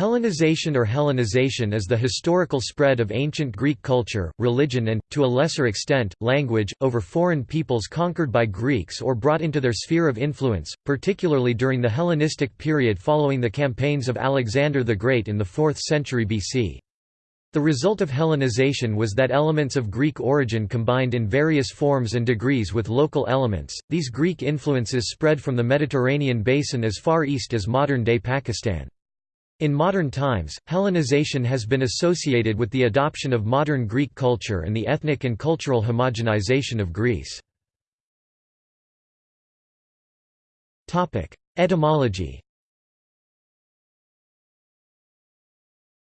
Hellenization or Hellenization is the historical spread of ancient Greek culture, religion and, to a lesser extent, language, over foreign peoples conquered by Greeks or brought into their sphere of influence, particularly during the Hellenistic period following the campaigns of Alexander the Great in the 4th century BC. The result of Hellenization was that elements of Greek origin combined in various forms and degrees with local elements. These Greek influences spread from the Mediterranean basin as far east as modern-day Pakistan. In modern times, Hellenization has been associated with the adoption of modern Greek culture and the ethnic and cultural homogenization of Greece. Etymology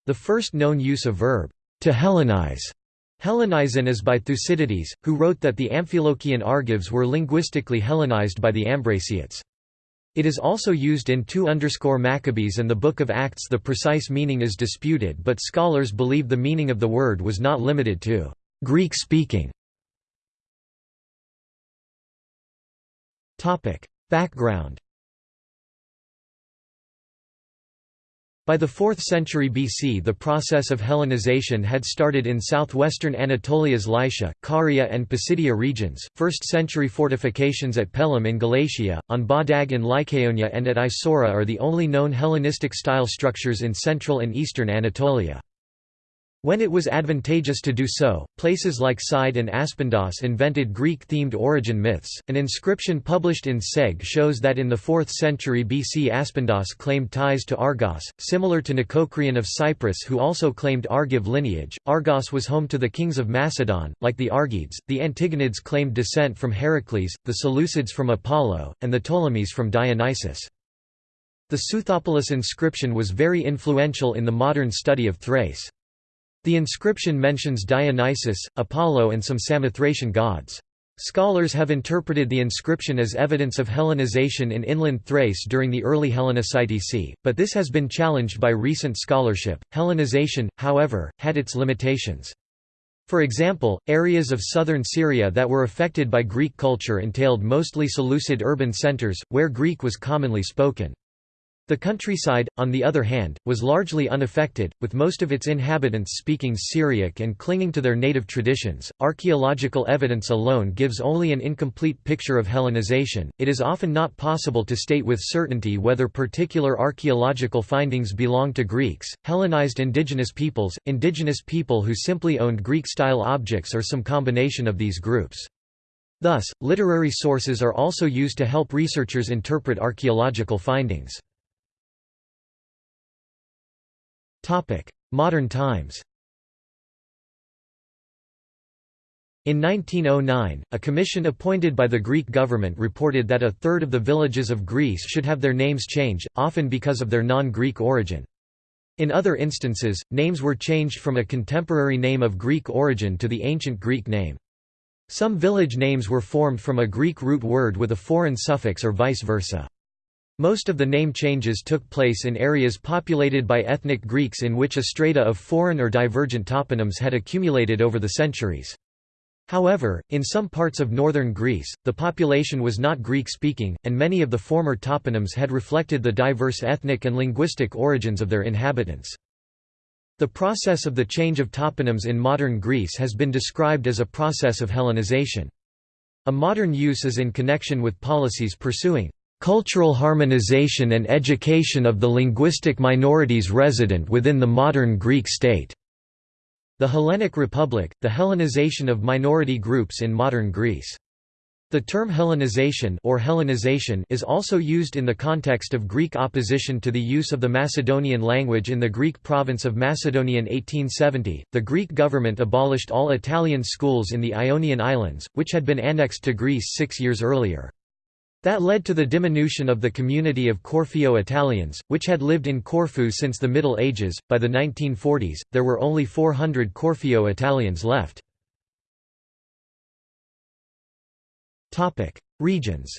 The first known use of verb, to Hellenize, Hellenizan is by Thucydides, who wrote that the Amphilochian Argives were linguistically Hellenized by the Ambraciots. It is also used in 2 Maccabees and the Book of Acts. The precise meaning is disputed but scholars believe the meaning of the word was not limited to Greek-speaking. Background By the 4th century BC the process of Hellenization had started in southwestern Anatolia's Lycia, Caria and Pisidia regions, 1st century fortifications at Pelum in Galatia, on Badag in Lycaonia and at Isaura are the only known Hellenistic-style structures in central and eastern Anatolia. When it was advantageous to do so, places like Side and Aspendos invented Greek-themed origin myths. An inscription published in Seg shows that in the 4th century BC Aspendos claimed ties to Argos, similar to Nicocreon of Cyprus who also claimed Argive lineage. Argos was home to the kings of Macedon, like the Argeads, the Antigonids claimed descent from Heracles, the Seleucids from Apollo, and the Ptolemies from Dionysus. The Seuthopolis inscription was very influential in the modern study of Thrace. The inscription mentions Dionysus, Apollo and some Samothracian gods. Scholars have interpreted the inscription as evidence of Hellenization in inland Thrace during the early Hellenicity, c, but this has been challenged by recent scholarship. Hellenization, however, had its limitations. For example, areas of southern Syria that were affected by Greek culture entailed mostly Seleucid urban centers, where Greek was commonly spoken. The countryside, on the other hand, was largely unaffected, with most of its inhabitants speaking Syriac and clinging to their native traditions. Archaeological evidence alone gives only an incomplete picture of Hellenization. It is often not possible to state with certainty whether particular archaeological findings belong to Greeks, Hellenized indigenous peoples, indigenous people who simply owned Greek-style objects or some combination of these groups. Thus, literary sources are also used to help researchers interpret archaeological findings. Modern times In 1909, a commission appointed by the Greek government reported that a third of the villages of Greece should have their names changed, often because of their non-Greek origin. In other instances, names were changed from a contemporary name of Greek origin to the ancient Greek name. Some village names were formed from a Greek root word with a foreign suffix or vice versa. Most of the name changes took place in areas populated by ethnic Greeks in which a strata of foreign or divergent toponyms had accumulated over the centuries. However, in some parts of northern Greece, the population was not Greek-speaking, and many of the former toponyms had reflected the diverse ethnic and linguistic origins of their inhabitants. The process of the change of toponyms in modern Greece has been described as a process of Hellenization. A modern use is in connection with policies pursuing cultural harmonization and education of the linguistic minorities resident within the modern Greek state. The Hellenic Republic, the Hellenization of minority groups in modern Greece. The term Hellenization or Hellenization is also used in the context of Greek opposition to the use of the Macedonian language in the Greek province of Macedonia in 1870. The Greek government abolished all Italian schools in the Ionian Islands, which had been annexed to Greece 6 years earlier. That led to the diminution of the community of Corfiot Italians, which had lived in Corfu since the Middle Ages. By the 1940s, there were only 400 Corfiot Italians left. Topic: Regions.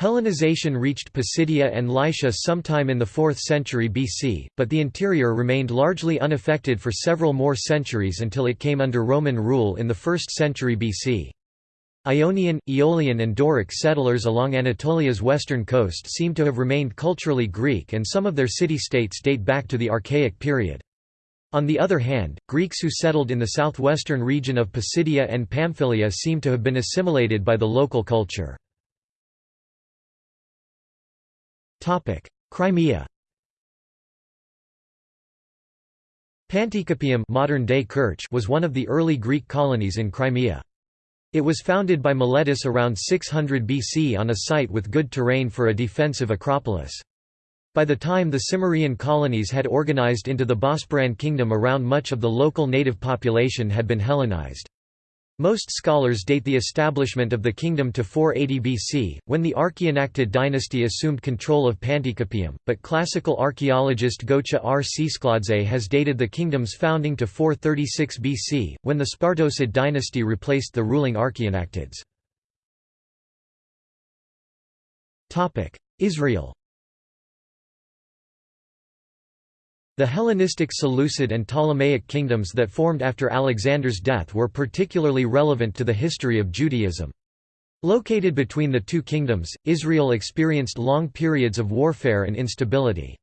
Hellenization reached Pisidia and Lycia sometime in the 4th century BC, but the interior remained largely unaffected for several more centuries until it came under Roman rule in the 1st century BC. Ionian, Aeolian and Doric settlers along Anatolia's western coast seem to have remained culturally Greek and some of their city-states date back to the Archaic period. On the other hand, Greeks who settled in the southwestern region of Pisidia and Pamphylia seem to have been assimilated by the local culture. Crimea Panticapaeum modern-day Kerch was one of the early Greek colonies in Crimea. It was founded by Miletus around 600 BC on a site with good terrain for a defensive acropolis. By the time the Cimmerian colonies had organized into the Bosporan kingdom around much of the local native population had been Hellenized. Most scholars date the establishment of the kingdom to 480 BC, when the Archaeanactid dynasty assumed control of Panticapaeum, but classical archaeologist Gocha R. Tsetskhladze has dated the kingdom's founding to 436 BC, when the Spartocid dynasty replaced the ruling Archaeanactids. Israel The Hellenistic Seleucid and Ptolemaic kingdoms that formed after Alexander's death were particularly relevant to the history of Judaism. Located between the two kingdoms, Israel experienced long periods of warfare and instability.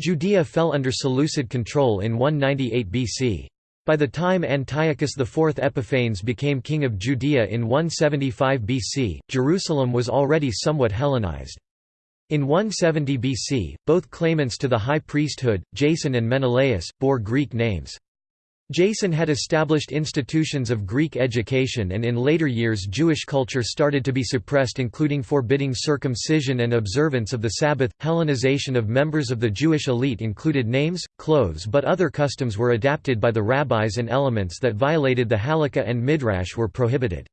Judea fell under Seleucid control in 198 BC. By the time Antiochus IV Epiphanes became king of Judea in 175 BC, Jerusalem was already somewhat Hellenized. In 170 BC, both claimants to the high priesthood, Jason and Menelaus, bore Greek names. Jason had established institutions of Greek education and in later years Jewish culture started to be suppressed including forbidding circumcision and observance of the Sabbath. Hellenization of members of the Jewish elite included names, clothes but other customs were adapted by the rabbis and elements that violated the halakha and midrash were prohibited.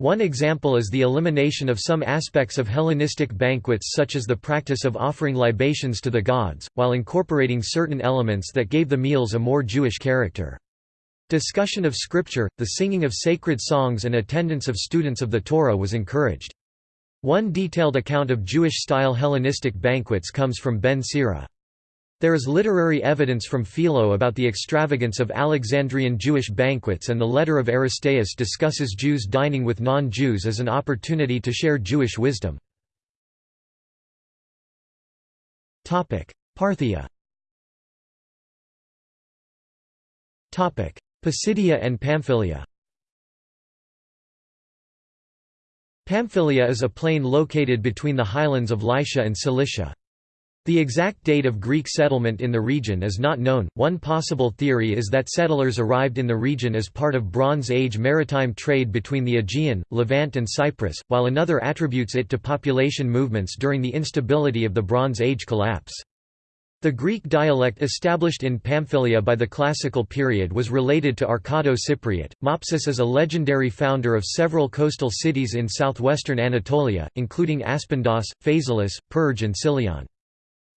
One example is the elimination of some aspects of Hellenistic banquets such as the practice of offering libations to the gods, while incorporating certain elements that gave the meals a more Jewish character. Discussion of scripture, the singing of sacred songs and attendance of students of the Torah was encouraged. One detailed account of Jewish-style Hellenistic banquets comes from Ben Sira. There is literary evidence from Philo about the extravagance of Alexandrian Jewish banquets and the letter of Aristeas discusses Jews dining with non-Jews as an opportunity to share Jewish wisdom. Parthia Pisidia and Pamphylia Pamphylia is a plain located between the highlands of Lycia and Cilicia. The exact date of Greek settlement in the region is not known. One possible theory is that settlers arrived in the region as part of Bronze Age maritime trade between the Aegean, Levant, and Cyprus, while another attributes it to population movements during the instability of the Bronze Age collapse. The Greek dialect established in Pamphylia by the Classical period was related to Arcado-Cypriot. Mopsus is a legendary founder of several coastal cities in southwestern Anatolia, including Aspendos, Phaselis, Perge and Sillyon.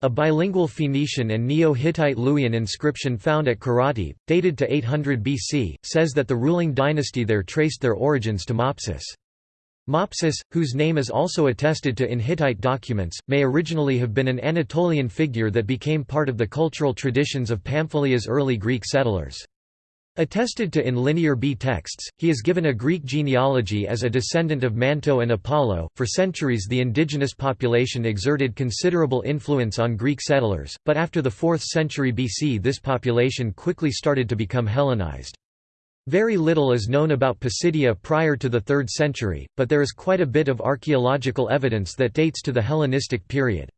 A bilingual Phoenician and Neo-Hittite Luwian inscription found at Karatepe, dated to 800 BC, says that the ruling dynasty there traced their origins to Mopsus. Mopsus, whose name is also attested to in Hittite documents, may originally have been an Anatolian figure that became part of the cultural traditions of Pamphylia's early Greek settlers. Attested to in Linear B texts, he is given a Greek genealogy as a descendant of Manto and Apollo. For centuries, the indigenous population exerted considerable influence on Greek settlers, but after the 4th century BC, this population quickly started to become Hellenized. Very little is known about Pisidia prior to the 3rd century, but there is quite a bit of archaeological evidence that dates to the Hellenistic period.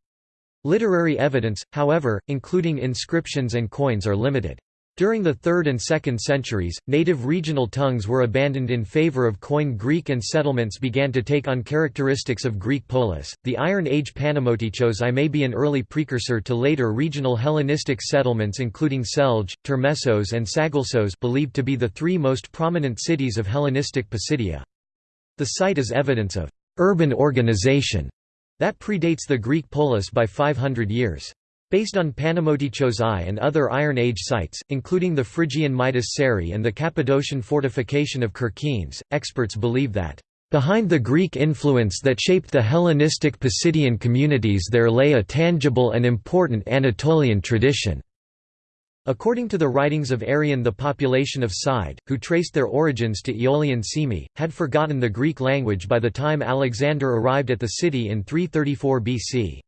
Literary evidence, however, including inscriptions and coins are limited. During the 3rd and 2nd centuries, native regional tongues were abandoned in favor of Koine Greek and settlements began to take on characteristics of Greek polis. The Iron Age Panemoteichos I may be an early precursor to later regional Hellenistic settlements including Selge, Termessos and Sagalassos believed to be the three most prominent cities of Hellenistic Pisidia. The site is evidence of urban organization that predates the Greek polis by 500 years. Based on Panemoteichos I and other Iron Age sites, including the Phrygian Midas Ceri and the Cappadocian fortification of Kerkenes, experts believe that, "...behind the Greek influence that shaped the Hellenistic Pisidian communities there lay a tangible and important Anatolian tradition." According to the writings of Arrian the population of Side, who traced their origins to Aeolian Cyme, had forgotten the Greek language by the time Alexander arrived at the city in 334 BC.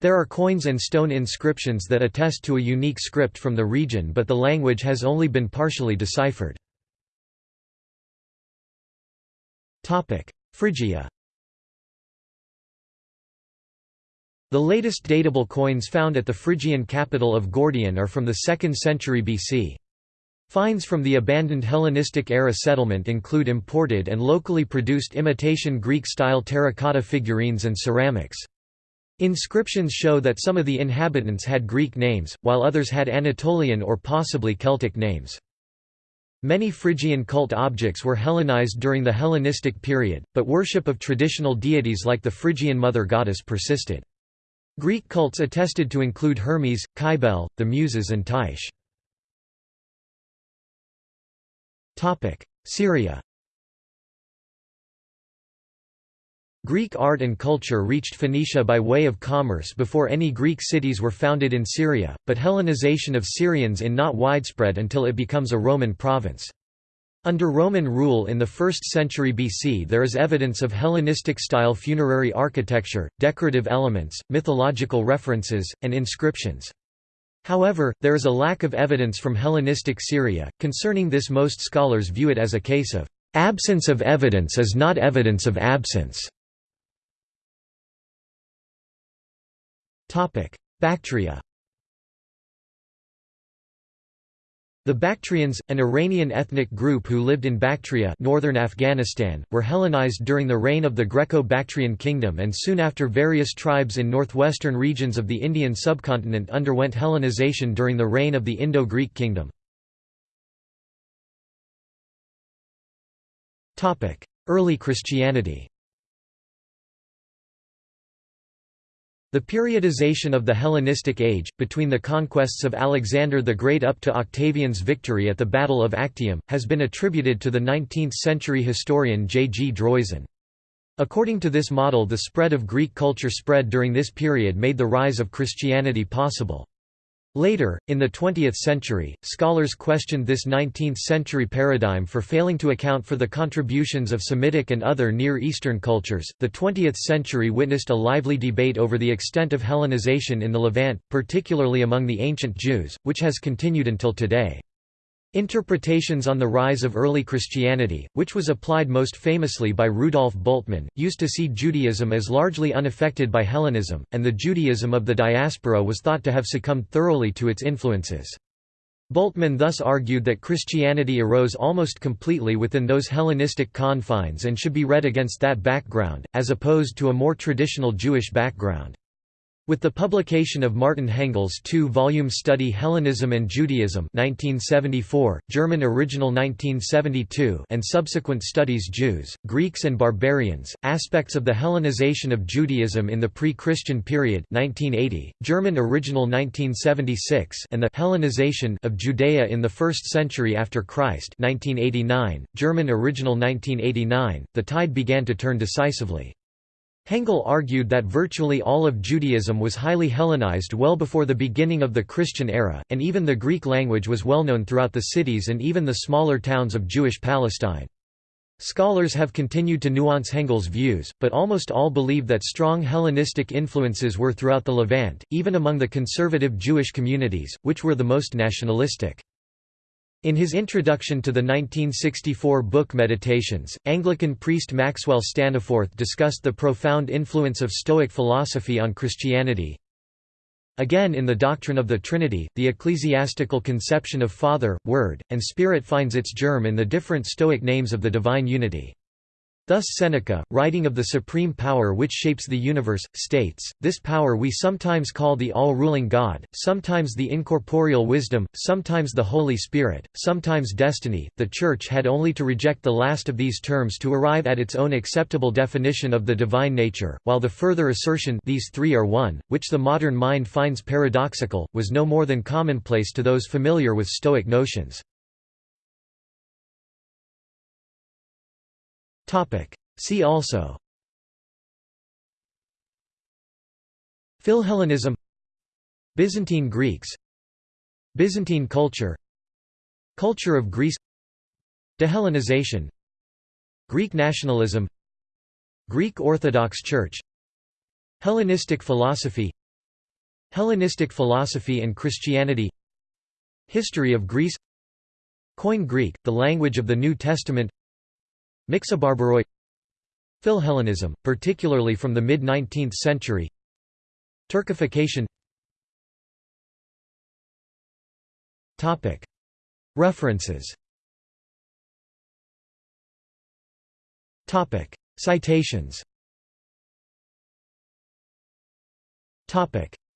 There are coins and stone inscriptions that attest to a unique script from the region but the language has only been partially deciphered. Phrygia The latest datable coins found at the Phrygian capital of Gordion are from the 2nd century BC. Finds from the abandoned Hellenistic-era settlement include imported and locally produced imitation Greek-style terracotta figurines and ceramics. Inscriptions show that some of the inhabitants had Greek names, while others had Anatolian or possibly Celtic names. Many Phrygian cult objects were Hellenized during the Hellenistic period, but worship of traditional deities like the Phrygian mother goddess persisted. Greek cults attested to include Hermes, Cybele, the Muses and Tyche. Syria Greek art and culture reached Phoenicia by way of commerce before any Greek cities were founded in Syria, but Hellenization of Syrians in not widespread until it becomes a Roman province. Under Roman rule in the 1st century BC there is evidence of Hellenistic-style funerary architecture, decorative elements, mythological references, and inscriptions. However, there is a lack of evidence from Hellenistic Syria. Concerning this most scholars view it as a case of absence of evidence is not evidence of absence. Bactria The Bactrians, an Iranian ethnic group who lived in Bactria northern Afghanistan, were Hellenized during the reign of the Greco-Bactrian kingdom and soon after various tribes in northwestern regions of the Indian subcontinent underwent Hellenization during the reign of the Indo-Greek kingdom. Early Christianity The periodization of the Hellenistic Age, between the conquests of Alexander the Great up to Octavian's victory at the Battle of Actium, has been attributed to the 19th-century historian J. G. Droysen. According to this model the spread of Greek culture spread during this period made the rise of Christianity possible. Later, in the 20th century, scholars questioned this 19th-century paradigm for failing to account for the contributions of Semitic and other Near Eastern cultures. The 20th century witnessed a lively debate over the extent of Hellenization in the Levant, particularly among the ancient Jews, which has continued until today. Interpretations on the rise of early Christianity, which was applied most famously by Rudolf Bultmann, used to see Judaism as largely unaffected by Hellenism, and the Judaism of the diaspora was thought to have succumbed thoroughly to its influences. Bultmann thus argued that Christianity arose almost completely within those Hellenistic confines and should be read against that background, as opposed to a more traditional Jewish background. With the publication of Martin Hengel's two-volume study Hellenism and Judaism 1974, German original 1972 and subsequent studies Jews, Greeks and Barbarians, Aspects of the Hellenization of Judaism in the Pre-Christian Period 1980, German original 1976 and the Hellenization of Judea in the First Century After Christ 1989, German original 1989, the tide began to turn decisively. Hengel argued that virtually all of Judaism was highly Hellenized well before the beginning of the Christian era, and even the Greek language was well known throughout the cities and even the smaller towns of Jewish Palestine. Scholars have continued to nuance Hengel's views, but almost all believe that strong Hellenistic influences were throughout the Levant, even among the conservative Jewish communities, which were the most nationalistic. In his introduction to the 1964 book Meditations, Anglican priest Maxwell Staniforth discussed the profound influence of Stoic philosophy on Christianity. Again in the doctrine of the Trinity, the ecclesiastical conception of Father, Word, and Spirit finds its germ in the different Stoic names of the divine unity. Thus Seneca, writing of the supreme power which shapes the universe, states, This power we sometimes call the all-ruling God, sometimes the incorporeal wisdom, sometimes the Holy Spirit, sometimes destiny. The Church had only to reject the last of these terms to arrive at its own acceptable definition of the divine nature, while the further assertion these three are one, which the modern mind finds paradoxical, was no more than commonplace to those familiar with Stoic notions. See also. Philhellenism. Byzantine Greeks. Byzantine culture. Culture of Greece. Dehellenization. Greek nationalism. Greek Orthodox Church. Hellenistic philosophy. Hellenistic philosophy and Christianity. History of Greece. Koine Greek, the language of the New Testament Mixobarbaroi Philhellenism, particularly from the mid-19th century Turkification. References. Citations.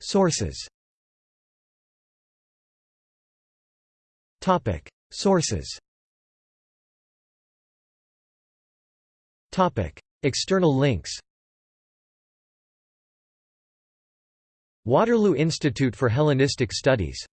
Sources. Sources External links Waterloo Institute for Hellenistic Studies